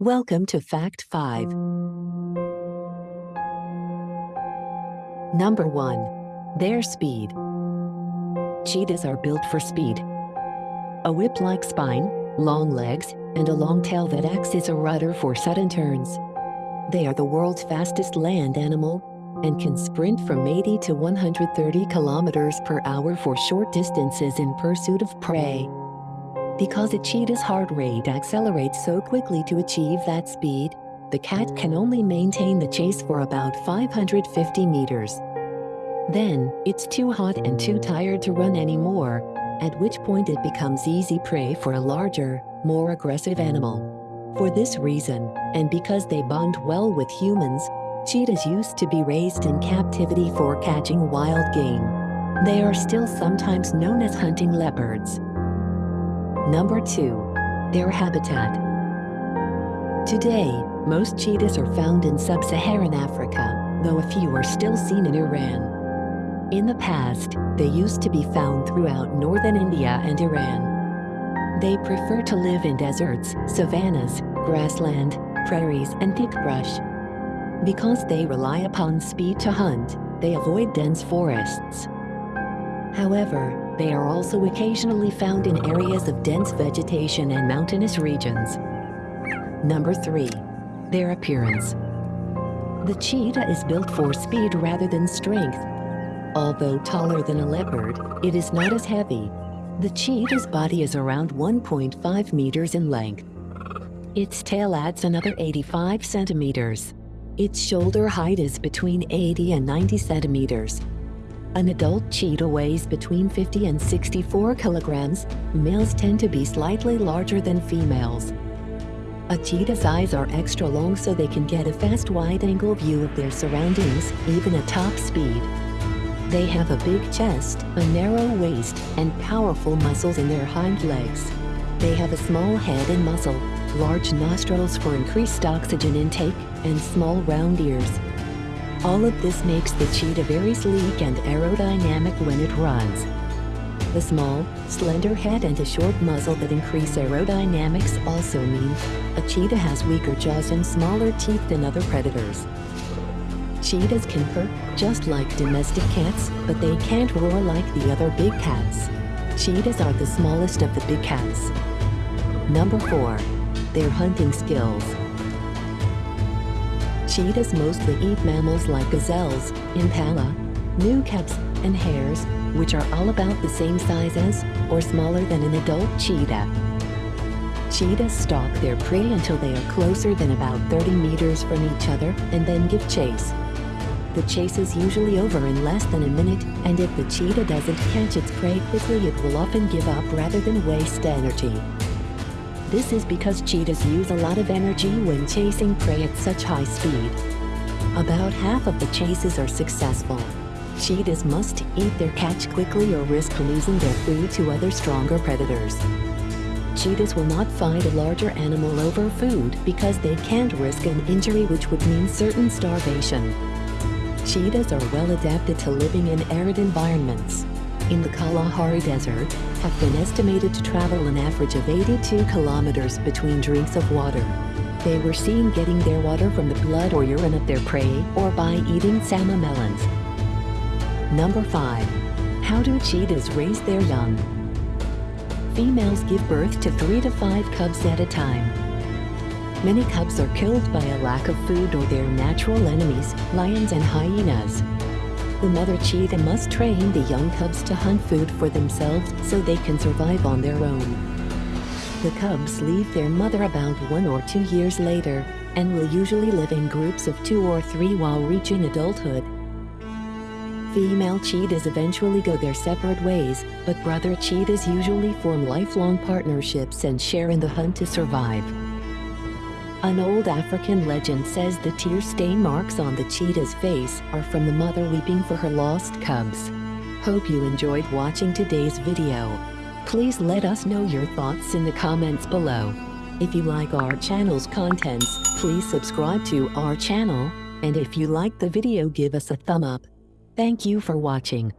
Welcome to Fact 5. Number 1. Their speed. Cheetahs are built for speed. A whip-like spine, long legs, and a long tail that acts as a rudder for sudden turns. They are the world's fastest land animal and can sprint from 80 to 130 kilometers per hour for short distances in pursuit of prey. Because a cheetah's heart rate accelerates so quickly to achieve that speed, the cat can only maintain the chase for about 550 meters. Then, it's too hot and too tired to run anymore, at which point it becomes easy prey for a larger, more aggressive animal. For this reason, and because they bond well with humans, cheetahs used to be raised in captivity for catching wild game. They are still sometimes known as hunting leopards. Number 2. Their habitat. Today, most cheetahs are found in sub-Saharan Africa, though a few are still seen in Iran. In the past, they used to be found throughout northern India and Iran. They prefer to live in deserts, savannas, grassland, prairies, and thick brush. Because they rely upon speed to hunt, they avoid dense forests. However, they are also occasionally found in areas of dense vegetation and mountainous regions. Number 3. Their appearance. The cheetah is built for speed rather than strength. Although taller than a leopard, it is not as heavy. The cheetah's body is around 1.5 meters in length. Its tail adds another 85 centimeters. Its shoulder height is between 80 and 90 centimeters. An adult cheetah weighs between 50 and 64 kilograms. Males tend to be slightly larger than females. A cheetah's eyes are extra long so they can get a fast wide-angle view of their surroundings, even at top speed. They have a big chest, a narrow waist, and powerful muscles in their hind legs. They have a small head and muzzle, large nostrils for increased oxygen intake, and small round ears. All of this makes the cheetah very sleek and aerodynamic when it runs. The small, slender head and a short muzzle that increase aerodynamics also mean a cheetah has weaker jaws and smaller teeth than other predators. Cheetahs can purr just like domestic cats, but they can't roar like the other big cats. Cheetahs are the smallest of the big cats. Number 4. Their hunting skills. Cheetahs mostly eat mammals like gazelles, impala, new cubs, and hares, which are all about the same size as or smaller than an adult cheetah. Cheetahs stalk their prey until they are closer than about 30 meters from each other and then give chase. The chase is usually over in less than a minute, and if the cheetah doesn't catch its prey quickly, it will often give up rather than waste energy. This is because cheetahs use a lot of energy when chasing prey at such high speed. About half of the chases are successful. Cheetahs must eat their catch quickly or risk losing their food to other stronger predators. Cheetahs will not fight a larger animal over food because they can't risk an injury which would mean certain starvation. Cheetahs are well adapted to living in arid environments in the Kalahari Desert have been estimated to travel an average of 82 kilometers between drinks of water. They were seen getting their water from the blood or urine of their prey or by eating tsamma melons. Number 5. How do cheetahs raise their young? Females give birth to 3 to 5 cubs at a time. Many cubs are killed by a lack of food or their natural enemies, lions and hyenas. The mother cheetah must train the young cubs to hunt food for themselves so they can survive on their own. The cubs leave their mother about one or two years later and will usually live in groups of two or three while reaching adulthood. Female cheetahs eventually go their separate ways, but brother cheetahs usually form lifelong partnerships and share in the hunt to survive. An old African legend says the tear stain marks on the cheetah's face are from the mother weeping for her lost cubs. Hope you enjoyed watching today's video. Please let us know your thoughts in the comments below. If you like our channel's contents, please subscribe to our channel, and if you like the video give us a thumb up. Thank you for watching.